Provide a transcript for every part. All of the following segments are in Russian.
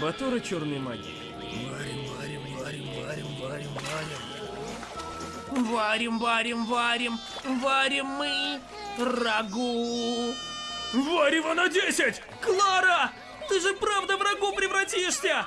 Батора черной магии. Варим, варим, варим, варим, варим, варим. Варим, варим, варим, варим мы рагу. Варево на 10! Клара! Ты же правда в рагу превратишься!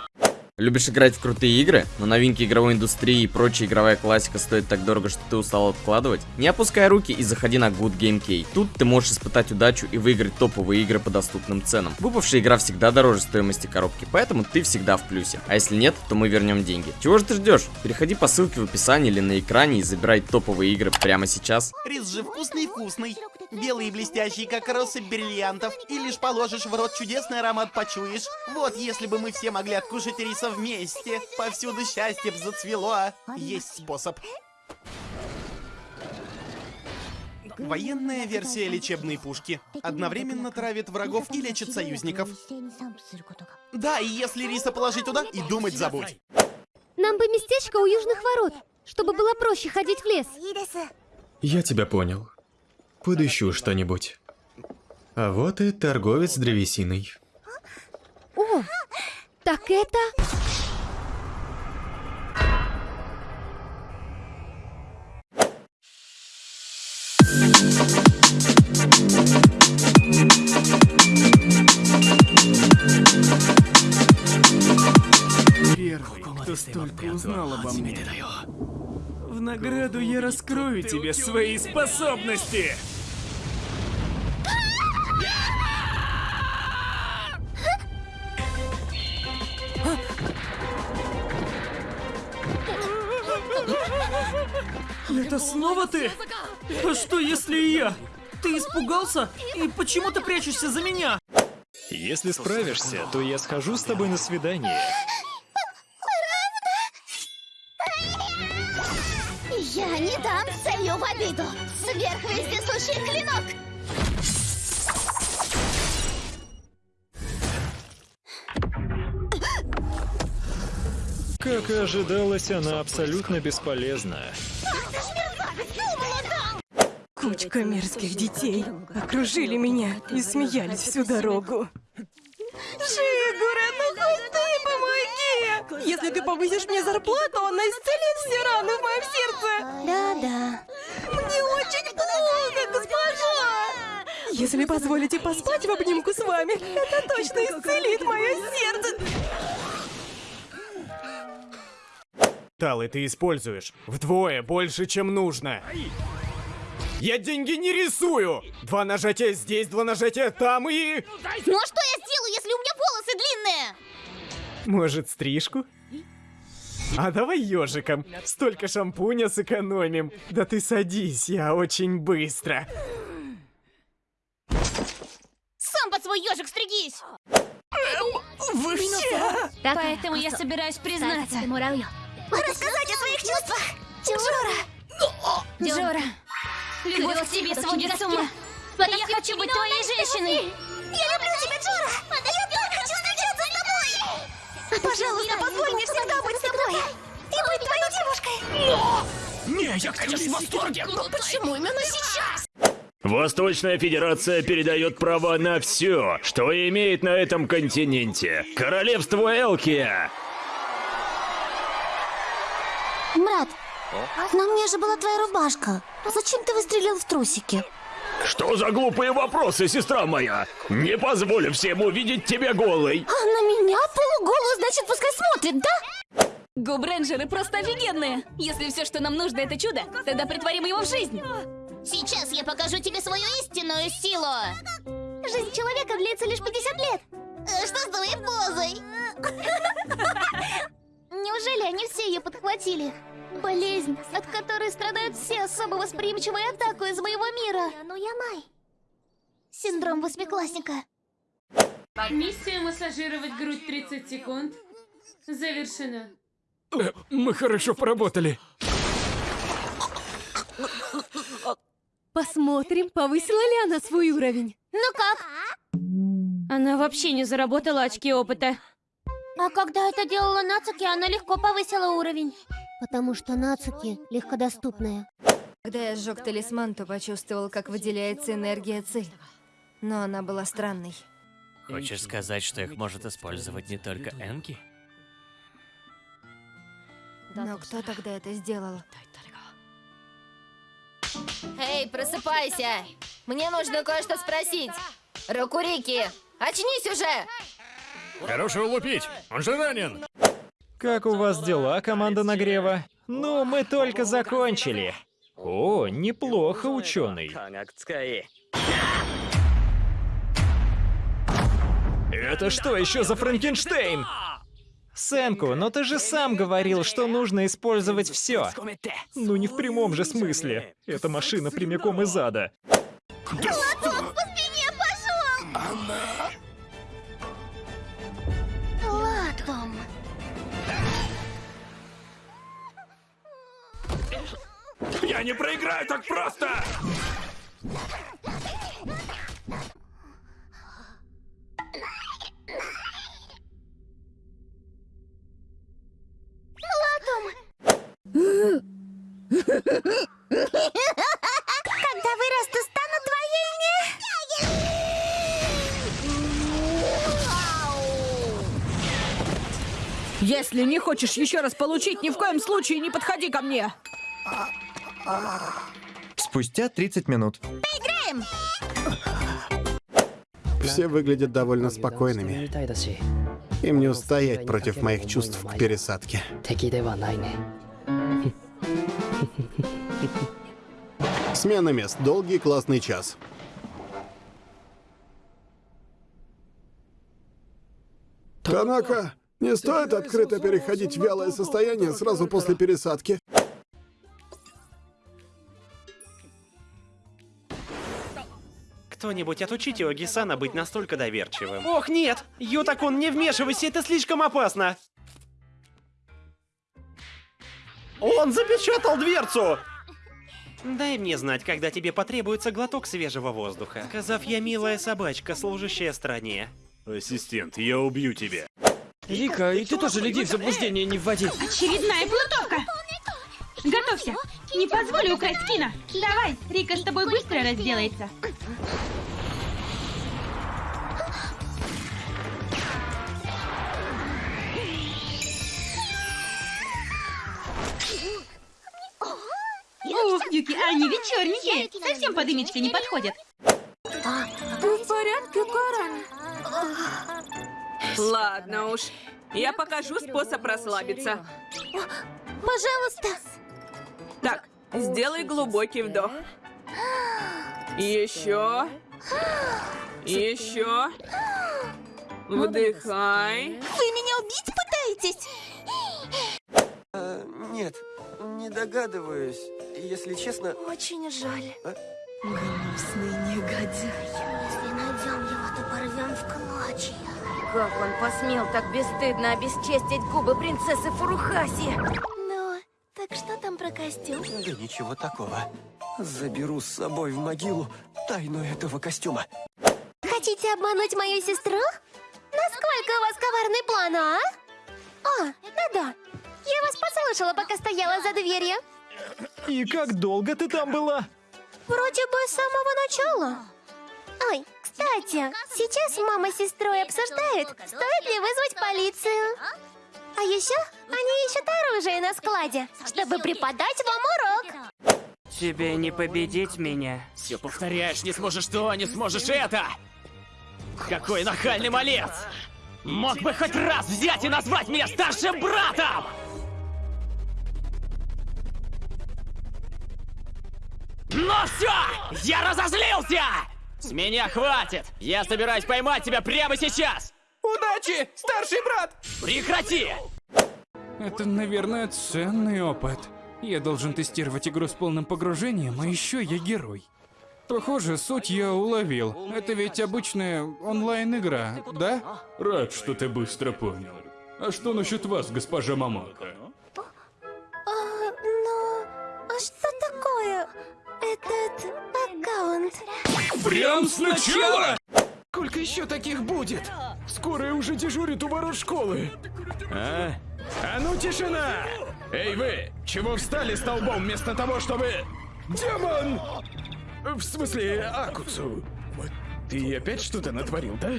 Любишь играть в крутые игры, но новинки игровой индустрии и прочая игровая классика стоит так дорого, что ты устал откладывать? Не опускай руки и заходи на Good Game Key. Тут ты можешь испытать удачу и выиграть топовые игры по доступным ценам. Выпавшая игра всегда дороже стоимости коробки, поэтому ты всегда в плюсе. А если нет, то мы вернем деньги. Чего же ты ждешь? Переходи по ссылке в описании или на экране и забирай топовые игры прямо сейчас. Рис же вкусный-вкусный. Белый и блестящий, как россыпь бриллиантов. И лишь положишь в рот чудесный аромат почуешь. Вот если бы мы все могли откушать риса вместе. Повсюду счастье б зацвело. Есть способ. Военная версия лечебной пушки. Одновременно травит врагов и лечит союзников. Да, и если риса положить туда, и думать забудь. Нам бы местечко у южных ворот, чтобы было проще ходить в лес. Я тебя понял. Подыщу что-нибудь. А вот и торговец древесиной. О, так это... Первый, кто столько узнал обо мне. Награду я раскрою тебе свои способности! Это снова ты? А что если и я? Ты испугался? И почему ты прячешься за меня? Если справишься, то я схожу с тобой на свидание. Я не дам целью в обиду. Сверхвездесущий клинок. Как и ожидалось, она абсолютно бесполезна. Кучка мерзких детей окружили меня и смеялись всю дорогу. Если ты повысишь мне зарплату, она исцелит все раны в моем сердце. Да-да. Мне очень плохо, госпожа! Если позволите поспать в обнимку с вами, это точно исцелит мое сердце. Талы ты используешь вдвое больше, чем нужно. Я деньги не рисую! Два нажатия здесь, два нажатия там и... Ну а что я сделаю, если у меня волосы длинные? Может, стрижку? А давай ежиком. Столько шампуня сэкономим. Да ты садись, я очень быстро. Сам под свой ежик стригись! Вы все... Поэтому я собираюсь признаться. Рассказать о своих чувствах! Джора! Джора! Любовь к тебе сводит с ума! Я хочу быть твоей женщиной! Пожалуйста, позволь мне всегда быть с тобой! И быть твоей девушкой! Не, я, конечно, в восторге, но Почему именно сейчас? Восточная Федерация передает права на все, что имеет на этом континенте. Королевство Элкия! Брат, на мне же была твоя рубашка. Зачем ты выстрелил в трусики? Что за глупые вопросы, сестра моя? Не позволю всем увидеть тебя голой. А на меня полуголую, значит, пускай смотрит, да? Губренджеры просто офигенные! Если все, что нам нужно, это чудо, тогда притворим его в жизнь! Сейчас я покажу тебе свою истинную силу. Жизнь человека длится лишь 50 лет. Э, Что с твоей позой? Неужели они все ее подхватили? Болезнь, от которой страдают все особо восприимчивые атаку из моего мира. Ну я май. Синдром восьмиклассника. Миссия массажировать грудь 30 секунд завершена. Мы хорошо поработали. Посмотрим, повысила ли она свой уровень. Ну как? Она вообще не заработала очки опыта. А когда это делала Нацуки, она легко повысила уровень. Потому что Нацуки легкодоступная. Когда я сжег талисман, то почувствовал, как выделяется энергия Ци. Но она была странной. Хочешь сказать, что их может использовать не только Энки? Но кто тогда это сделал? Эй, просыпайся! Мне нужно кое-что спросить. Рокурики, очнись уже! Хорошего лупить! Он же ранен! Как у вас дела, команда нагрева? Ну, мы только закончили. О, неплохо, ученый. Это что еще за Франкенштейн? Сенку, но ты же сам говорил, что нужно использовать все. Ну не в прямом же смысле. Эта машина прямиком из ада. Молоток Я не проиграю так просто! Когда вырасту, стану Если не хочешь еще раз получить, ни в коем случае не подходи ко мне. Спустя 30 минут. Поиграем! Все выглядят довольно спокойными. Им не устоять против моих чувств к пересадке. Смена мест. Долгий классный час. Танака, не стоит открыто переходить в вялое состояние сразу после пересадки. Кто-нибудь отучите Оги-сана быть настолько доверчивым. Ох, нет! Ютакун, не вмешивайся, это слишком опасно! Он запечатал дверцу! Дай мне знать, когда тебе потребуется глоток свежего воздуха. Сказав, я милая собачка, служащая стране. Ассистент, я убью тебя. Рика, и ты тоже людей в заблуждение не вводи. Очередная плутовка! Готовься! Не позволю украсть Кина! Давай, Рика с тобой быстро разделается. Они вечерние! Совсем под имечко не подходят. Ты в порядке, Карен? Ладно уж. Я покажу способ расслабиться. Пожалуйста. Так, сделай глубокий вдох. Еще. Еще. Вдыхай. Вы меня убить пытаетесь? А, нет, не догадываюсь. Если честно... Очень жаль. А? Гнусный негодяй. Если найдем его, то порвем в клочья. Как он посмел так бесстыдно обесчестить губы принцессы Фурухаси? Ну, так что там про костюм? Да ничего такого. Заберу с собой в могилу тайну этого костюма. Хотите обмануть мою сестру? Насколько у вас коварный план, а? О, да-да. Я вас послушала, пока стояла за дверью. И как долго ты там была? Вроде бы с самого начала. Ой, кстати, сейчас мама с сестрой обсуждают, стоит ли вызвать полицию. А еще они ищут оружие на складе, чтобы преподать вам урок. Тебе не победить меня. Все повторяешь, не сможешь то, не сможешь это! Какой нахальный малец! Мог бы хоть раз взять и назвать меня старшим братом! Ну все! Я разозлился! С меня хватит! Я собираюсь поймать тебя прямо сейчас! Удачи, старший брат! Прекрати! Это, наверное, ценный опыт. Я должен тестировать игру с полным погружением, а еще я герой. Похоже, суть я уловил. Это ведь обычная онлайн-игра, да? Рад, что ты быстро понял. А что насчет вас, госпожа Мамака? Прям сначала? Сколько еще таких будет? Скоро уже дежурит у ворот школы. А? А ну тишина! Эй вы, чего встали столбом вместо того, чтобы... Демон! В смысле, Акуцу. Ты опять что-то натворил, да?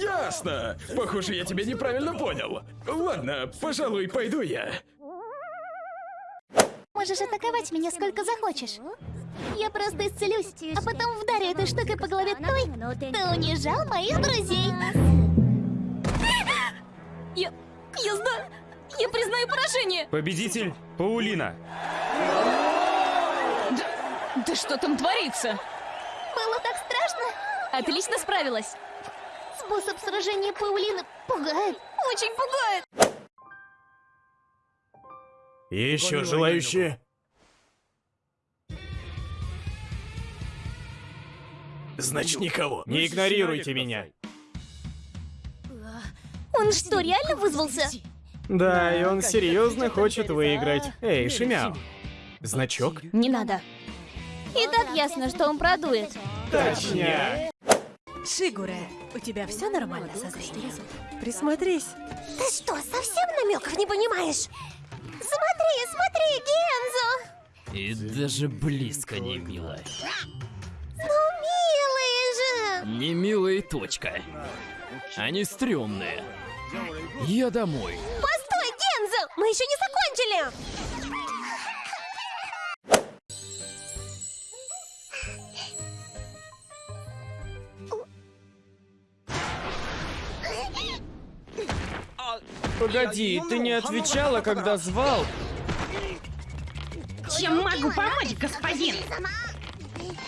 Ясно. Похоже, я тебя неправильно понял. Ладно, пожалуй, пойду я. Можешь атаковать меня сколько захочешь. Я просто исцелюсь, а потом вдарю этой штукой по голове той, кто унижал моих друзей. Я... Я знаю... Я признаю поражение! Победитель Паулина. Да, да что там творится? Было так страшно. Отлично справилась. Способ сражения Паулины пугает. Очень пугает. Еще желающие? Значит, никого. Не игнорируйте меня. Он что, реально вызвался? Да, и он серьезно хочет выиграть. Эй, Шимяо. Значок? Не надо. И так ясно, что он продует. Точняк. Шигуре, у тебя все нормально со зрением? Присмотрись. Ты что, совсем намеков не понимаешь? Смотри, смотри, Гензо! И даже близко не милая. Ну, милые же! Не милая точка. Они стрёмные. Я домой. Постой, Гензо! Мы еще не закончили! Погоди, ты не отвечала, когда звал? Чем могу помочь, господин?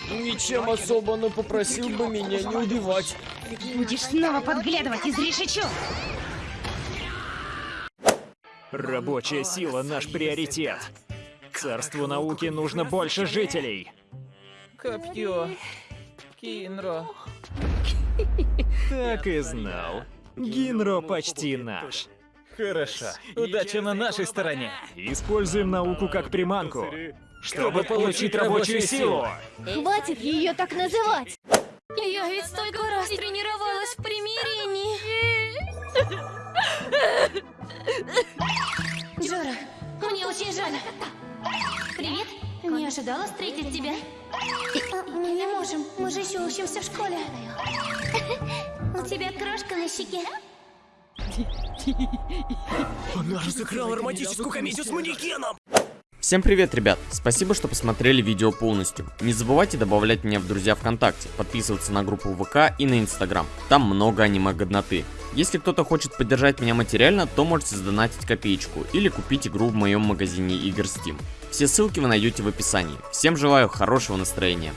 Ничем особо, но попросил бы меня не убивать. Будешь снова подглядывать из решечу. Рабочая сила — наш приоритет. Царству науки нужно больше жителей. Копье. Кинро. Так и знал. Гинро почти наш. Хорошо. Удача на нашей стороне. Используем науку как приманку, чтобы получить рабочую силу. Хватит ее так называть! Я ведь столько раз тренировалась в примирении. Джора, мне очень жаль. Привет. Не ожидала встретить тебя. Мы не можем. Мы же еще учимся в школе. У тебя крошка на щеке. Она разыграла романтическую комедию с манекеном! Всем привет, ребят! Спасибо, что посмотрели видео полностью. Не забывайте добавлять меня в друзья ВКонтакте, подписываться на группу ВК и на Инстаграм. Там много аниме-годноты. Если кто-то хочет поддержать меня материально, то можете задонатить копеечку или купить игру в моем магазине игр Steam. Все ссылки вы найдете в описании. Всем желаю хорошего настроения.